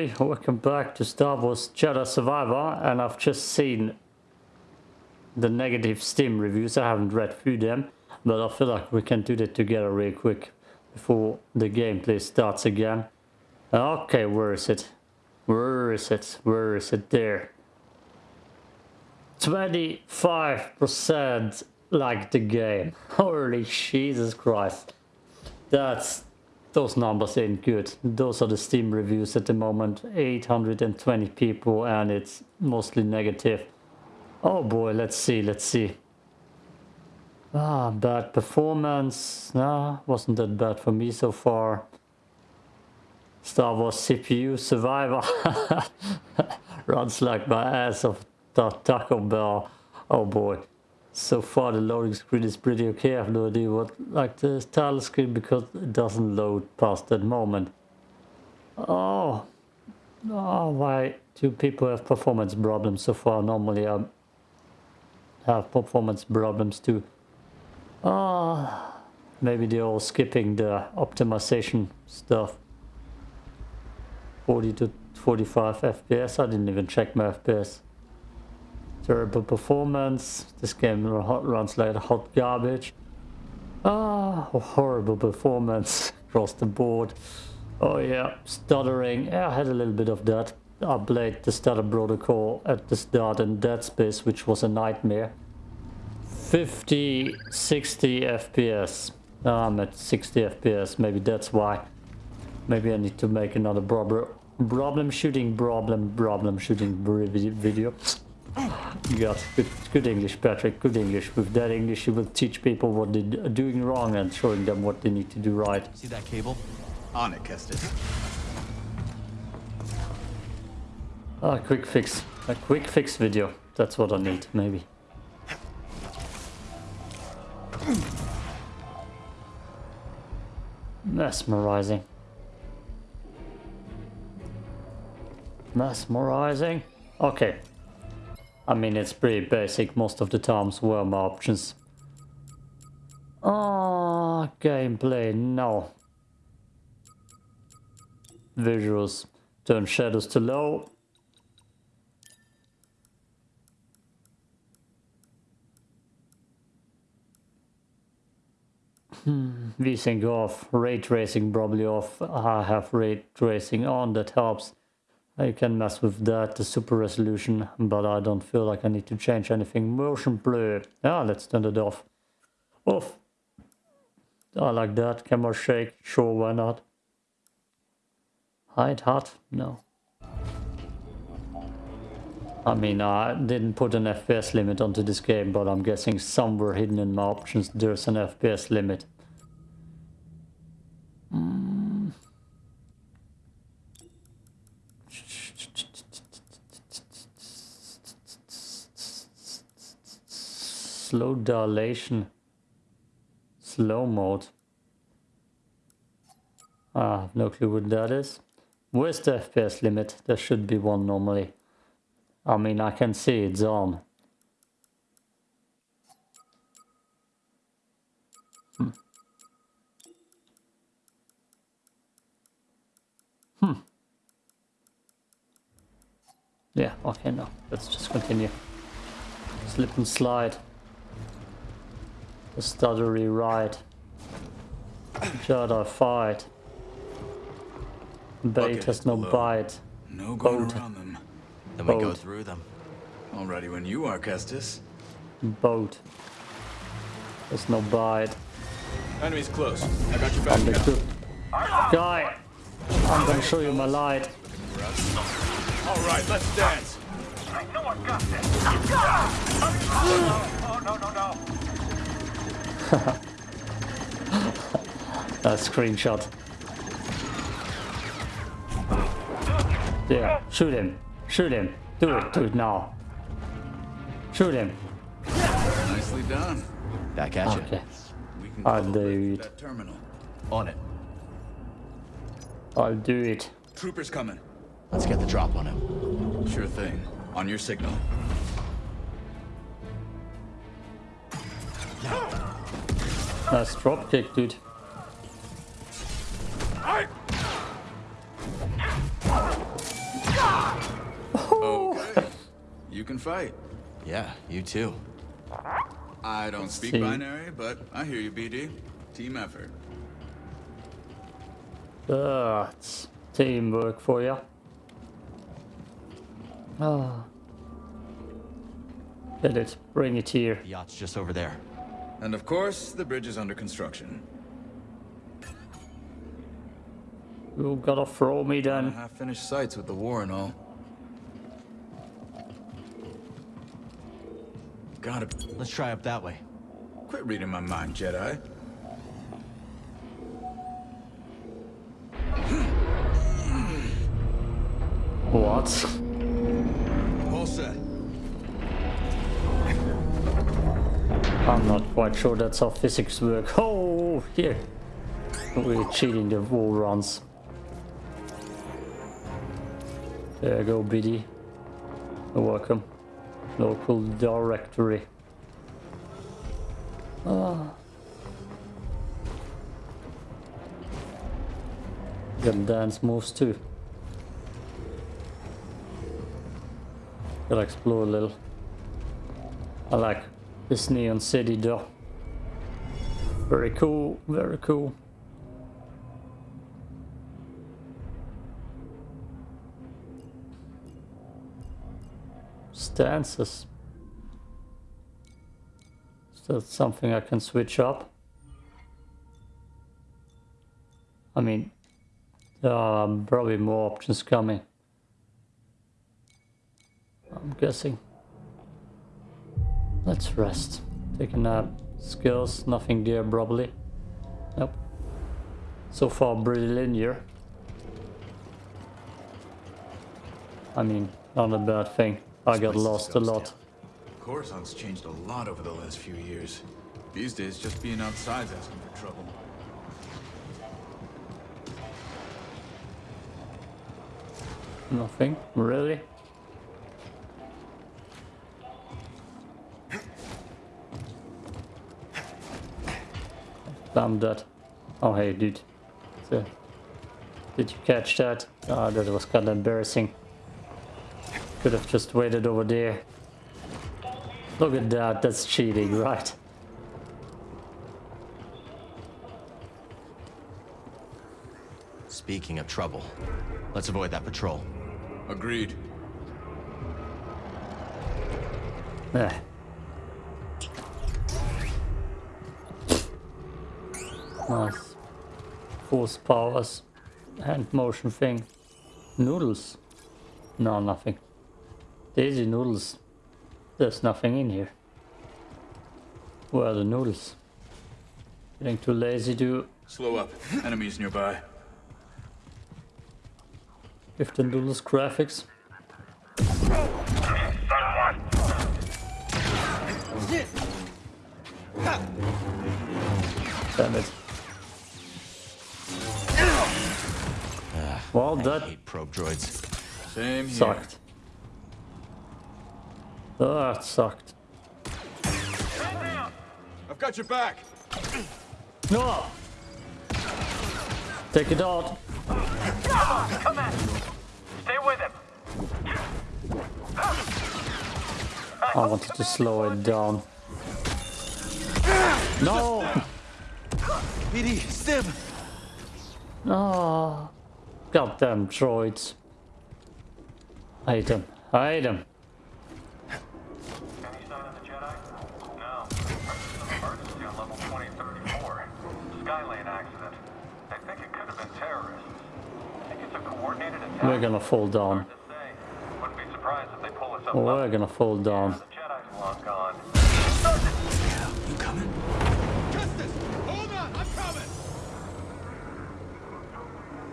everybody, welcome back to Star Wars Jedi Survivor and I've just seen the negative Steam reviews, I haven't read through them but I feel like we can do that together real quick before the gameplay starts again. Okay, where is it? Where is it? Where is it? There. 25% like the game. Holy Jesus Christ. That's those numbers ain't good. Those are the Steam reviews at the moment. 820 people and it's mostly negative. Oh boy, let's see, let's see. Ah, bad performance. Nah, wasn't that bad for me so far. Star Wars CPU Survivor. Runs like my ass of Taco Bell. Oh boy. So far the loading screen is pretty okay. I have no idea what like the title screen because it doesn't load past that moment. Oh, oh why do people have performance problems so far? Normally I have performance problems too. Oh, maybe they're all skipping the optimization stuff. 40 to 45 FPS. I didn't even check my FPS. Terrible performance. This game runs like hot garbage. Ah, horrible performance across the board. Oh yeah, stuttering. Yeah, I had a little bit of that. I played the stutter protocol at the start in Dead Space, which was a nightmare. 50, 60 FPS. I'm at 60 FPS, maybe that's why. Maybe I need to make another problem shooting, problem, problem shooting video. Got good, good English, Patrick. Good English. With that English, you will teach people what they're doing wrong and showing them what they need to do right. See that cable? On it, Kestis. A quick fix. A quick fix video. That's what I need, maybe. Mesmerizing. Mesmerizing. Okay, I mean, it's pretty basic most of the times were my options. Ah, oh, gameplay, no. Visuals, turn shadows to low. Hmm, VSync off, ray tracing probably off. I have ray tracing on, that helps. I can mess with that, the super resolution, but I don't feel like I need to change anything. Motion blur. Ah, let's turn it off. Off. I like that. Camera shake. Sure, why not? Hide HUD? No. I mean, I didn't put an FPS limit onto this game, but I'm guessing somewhere hidden in my options there's an FPS limit. Slow dilation slow mode ah no clue what that is where's the fps limit there should be one normally i mean i can see it's on hmm. Hmm. Yeah, okay, no. Let's just continue. Slip and slide. The stuttery ride. Jedi fight. Bait has no below. bite. No going Boat. around them. Then Boat. we go through them. Already when you are, Kestis. Boat. There's no bite. Enemy's close. I got you back. Understood. Guy! I'm gonna show you my light. Alright, let's dance. I know I got this. A screenshot. Yeah, shoot him. Shoot him. Do it. Do it now. Shoot him. Nicely done. Back at okay. you. I'll do it. Terminal. On it. I'll do it. Troopers coming. Let's get the drop on him. Sure thing. On your signal. Nice drop kick, dude. You can fight. Yeah, you too. I don't Let's speak see. binary, but I hear you, BD. Team effort. That's teamwork for you. Ah. Did it. Bring it here. The yacht's just over there. And of course, the bridge is under construction. You gotta throw me then. Half-finished sites with the war and all. Gotta Let's try up that way. quit reading my mind, Jedi. What? I'm not quite sure that's how physics work. Oh, here. We're cheating the wall runs. There you go, BD. Welcome. Local directory. Ah. Got dance moves too. Gotta explore a little. I like this neon city though. Very cool, very cool. Stances. Is that something I can switch up? I mean, there are probably more options coming. I'm guessing. Let's rest. Take a nap. Skills, nothing there probably. Nope. So far pretty linear. I mean, not a bad thing. I got lost a lot. Coruscant's changed a lot over the last few years. These days, just being outside's asking for trouble. Nothing, really? Damn that. Oh hey dude. So, did you catch that? Ah, that was kinda embarrassing. Could have just waited over there. Look at that, that's cheating, right? Speaking of trouble, let's avoid that patrol. Agreed. Eh. Nice. Force powers. Hand motion thing. Noodles. No, nothing. Daisy noodles. There's nothing in here. Where are the noodles? Getting too lazy to Slow up. Enemies nearby. give the noodles graphics. Damn it. Well, I that hate probe droids. Same here. sucked. That sucked. I've got your back. No! Take it out. Come at me. Stay with him. I wanted to slow it down. No! BD, Stim! No! Goddamn droids. I hate them. I hate them. Any sign of the Jedi? No. Emergency on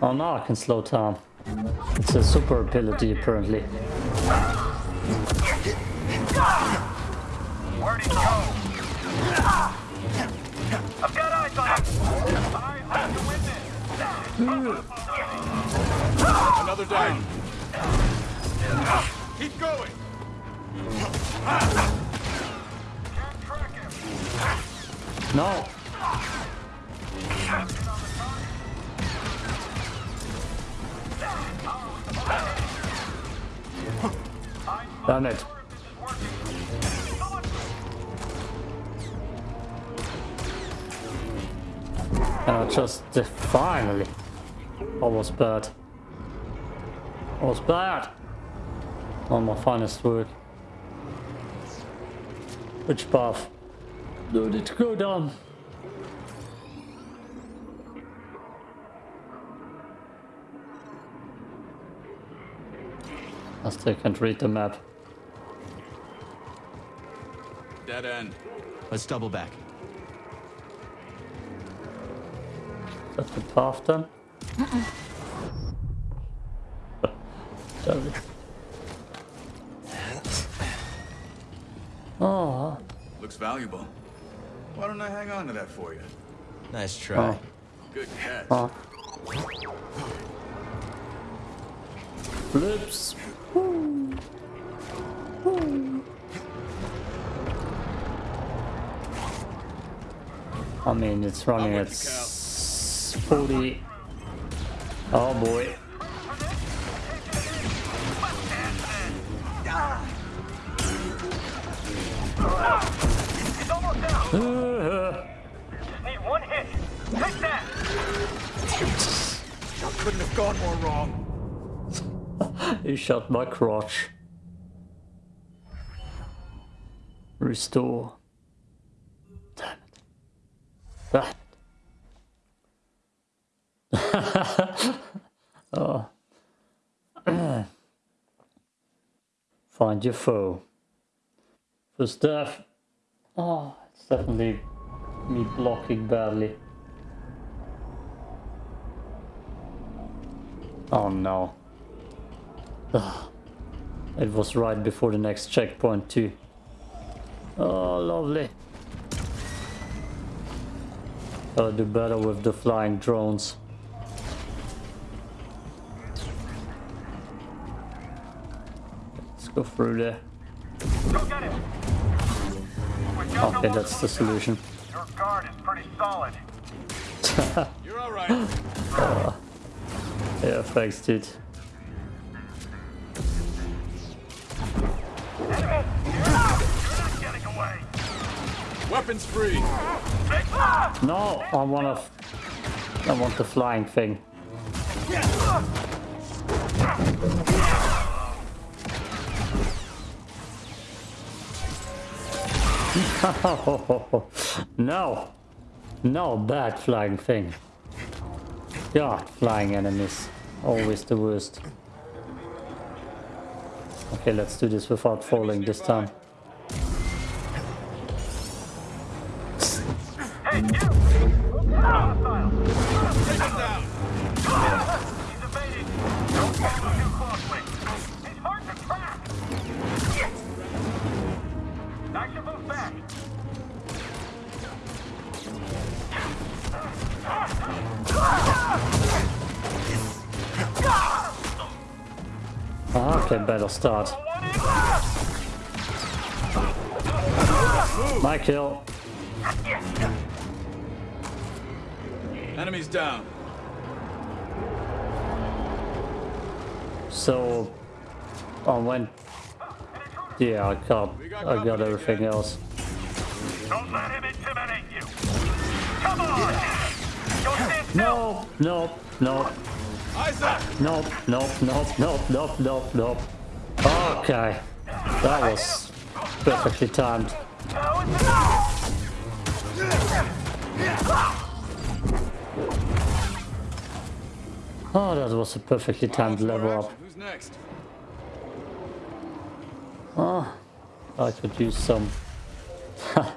Oh, now I can slow down. It's a super ability apparently. Where'd he go? I've got eyes on him. Eyes on the witness. Another down. Keep going. Can't track him. No! Damn it. And I just uh, finally. Almost bad. Almost bad. Not my finest work. Which path? Did it go down? I still can't read the map. Dead end. Let's double back. That's the path then? Damn it. Oh, Looks valuable. Why don't I hang on to that for you? Nice try. oh, Good catch. oh. Flips. Woo. Woo. I mean, it's running at you, 40. Oh boy. He's almost down. Uh, Just need one hit. Take that. I couldn't have gone more wrong. He shot my crotch. Restore. Damn it. Damn oh. Find your foe. First death. Oh, it's definitely me blocking badly. Oh no. Ugh. It was right before the next checkpoint too. Oh, lovely. Gotta do better with the flying drones. Let's go through there. Go get him. Okay, that's the solution. Your guard is pretty solid. You're all right. Ah, yeah, thanks, dude. Weapons free. No, I want to. I want the flying thing. No, no bad flying thing. God, flying enemies, always the worst. Okay, let's do this without falling this time. Hey, Okay, better start. My kill. Enemies down. So, on went. Yeah, I got, I got everything else. Don't let him intimidate you. Come on! Don't stand. No, no, no, Isaac. Nope, nope, nope, nope, nope, no, no. Okay, that was perfectly timed. Now it's enough. Oh, that was a perfectly timed level up. Who's next? Oh, I could use some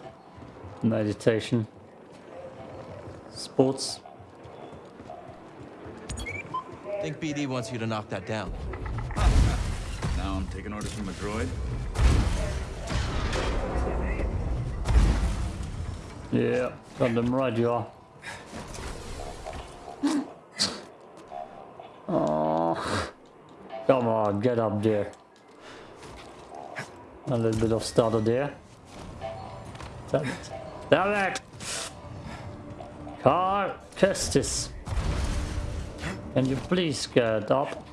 meditation. Sports. I think BD wants you to knock that down. Now I'm taking orders from a droid. Yeah, got them right, you are. Oh, come on, get up there. A little bit of stutter there. Damn it. Damn it! Cal Kestis. Can you please get up?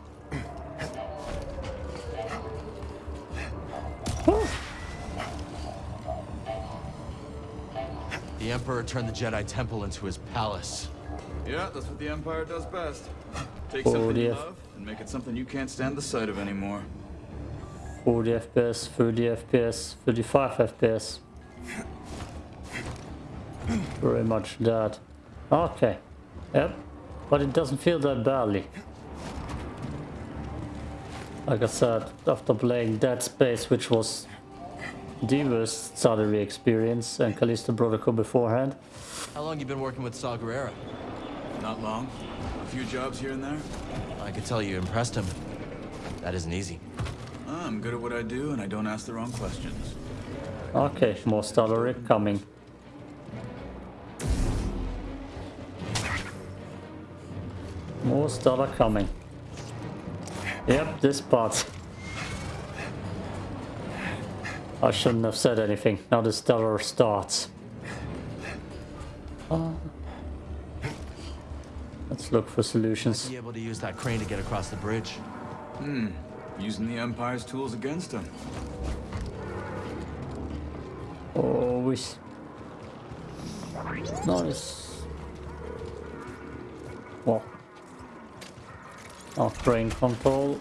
The Emperor turned the Jedi Temple into his palace. Yeah, that's what the Empire does best. Take something you love and make it something you can't stand the sight of anymore. 40 FPS, 30 FPS, 35 FPS. Very much that. Okay. Yep. But it doesn't feel that badly. Like I said, after playing Dead Space, which was the worst study experience, and Callisto Protocol beforehand, How long you been working with Saw Gerrera? Not long. A few jobs here and there. I could tell you impressed him. That isn't easy. Ah, I'm good at what I do, and I don't ask the wrong questions. Okay, more stuttery coming. More stutter coming. Yep, this part. I shouldn't have said anything. Now the stellar starts. Uh, let's look for solutions. Be able to use that crane to get across the bridge. Hmm. Using the Empire's tools against him. Always. Nice. Well. Oh, crane control.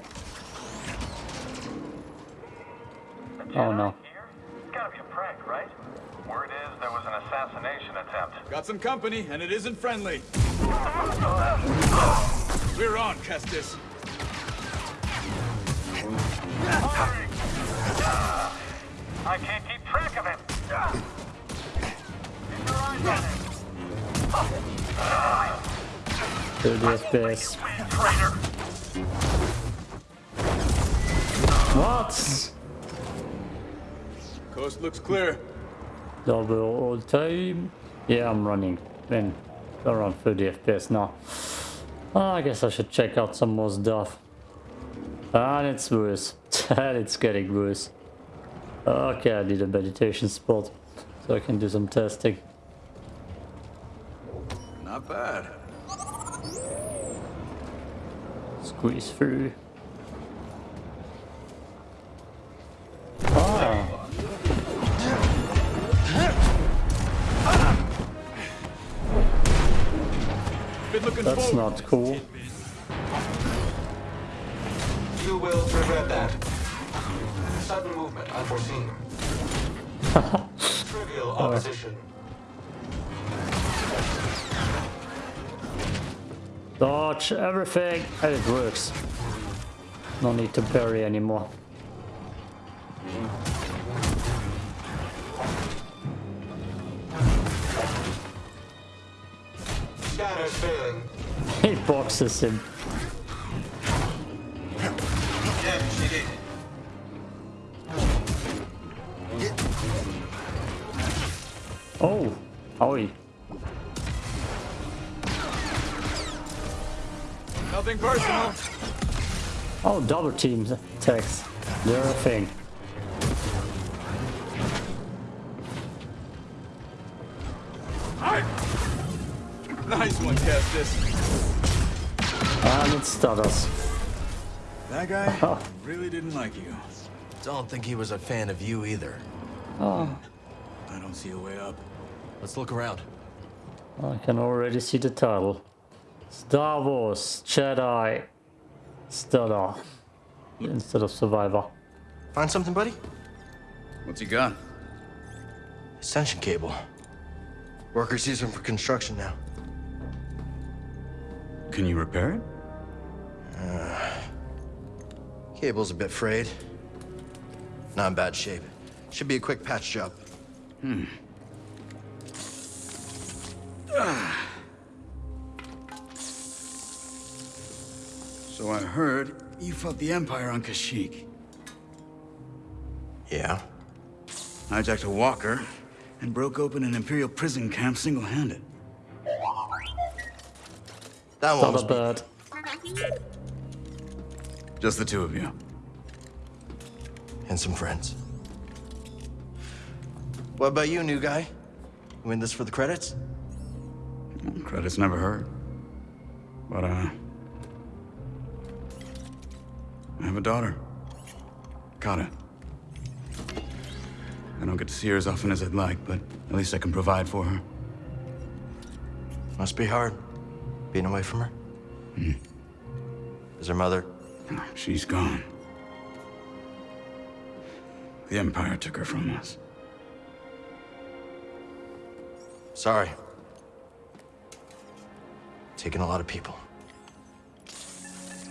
Oh no. Gotta be a prank, right? Word is there was an assassination attempt. Got some company, and it isn't friendly. We're on, Kestis. I can't keep track of him. Keep your eyes on him. 30 FPS. Win, What? Coast looks clear. Double all time. Yeah, I'm running. Then around 30 FPS now. Ah, I guess I should check out some more stuff. And it's worse. and it's getting worse. Okay, I need a meditation spot so I can do some testing. Not bad. Squeeze through. That's cool. You will regret that. Sudden movement unforeseen. Trivial opposition. Dodge everything and it works. No need to parry anymore. Scanners failing. He boxes him. Oh, Howie. Nothing personal. Oh, double team attacks. They're a thing. Nice one, Kestis. Ah, and it stutters. That guy ah. really didn't like you. Don't think he was a fan of you either. Oh, I don't see a way up. Let's look around. I can already see the title. Star Wars Jedi Stutter instead of Survivor. Find something, buddy? What's he got? Extension cable. Workers use them for construction now. Can you repair it? Uh, cable's a bit frayed. Not in bad shape. Should be a quick patch job. Hmm. Ah. So I heard you fought the Empire on Kashyyyk. Yeah? Hijacked a walker and broke open an Imperial prison camp single-handed. That one was Stutter me. bird. Just the two of you. and some friends. What about you, new guy? You in this for the credits? Credits never hurt. But, uh... I have a daughter. Kata. I don't get to see her as often as I'd like, but at least I can provide for her. Must be hard. Being away from her? Hmm. Is her mother? She's gone. The Empire took her from us. Sorry. Taking a lot of people.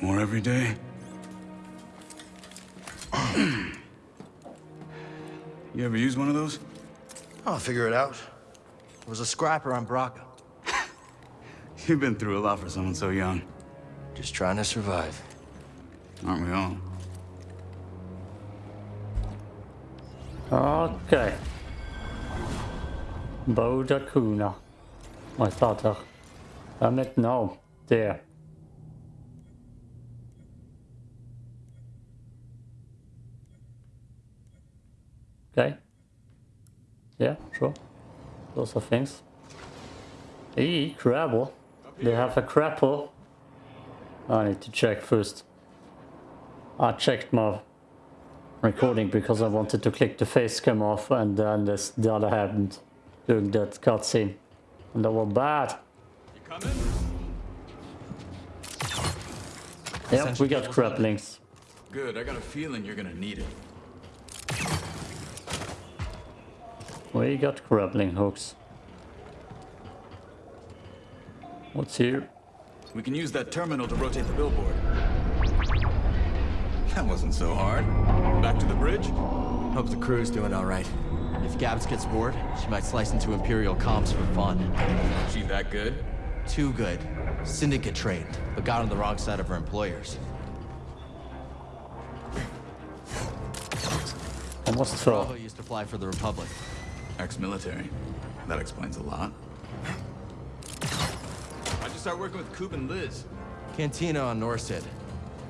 More every day? you ever use one of those? I'll figure it out. It was a scrapper on Bracca. You've been through a lot for someone so young. Just trying to survive. Aren't we all? Okay. Bode Akuna. I thought of. Damn it, no. There. Okay. Yeah, sure. Those are things. Hey, crabble. They have a crapple. I need to check first. I checked my recording because I wanted to click the face cam off and then this, the other happened during that cutscene. And that was bad. You? Yeah, we got crapplings. Good, I got a feeling you're gonna need it. We got grappling hooks. What's here? We can use that terminal to rotate the billboard. That wasn't so hard. Back to the bridge? Hope the crew's doing all right. If Gabs gets bored, she might slice into Imperial comps for fun. She that good? Too good. Syndicate trained, but got on the wrong side of her employers. Almost Bravo fell. used to fly for the Republic. Ex-military. That explains a lot. How'd start working with Coop and Liz? Cantina on Norsid.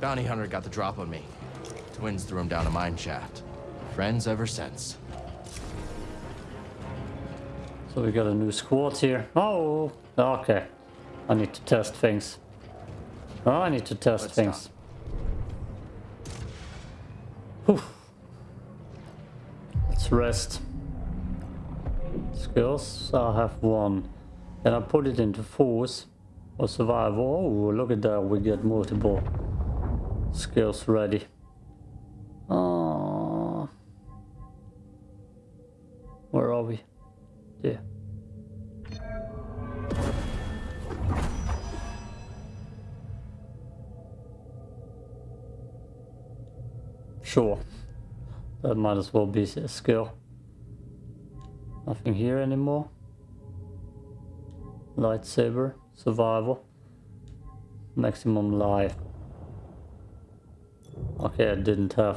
Bounty hunter got the drop on me. Twins threw him down a mine shaft. Friends ever since. So we got a new squad here. Oh, okay. I need to test things. Oh, I need to test Let's things. Whew. Let's rest. Skills, I have one. Can I put it into force or survival? Oh, look at that, we get multiple skills ready. Oh. Where are we? Yeah. Sure. That might as well be a skill. Nothing here anymore. Lightsaber. Survival. Maximum life. Okay, I didn't have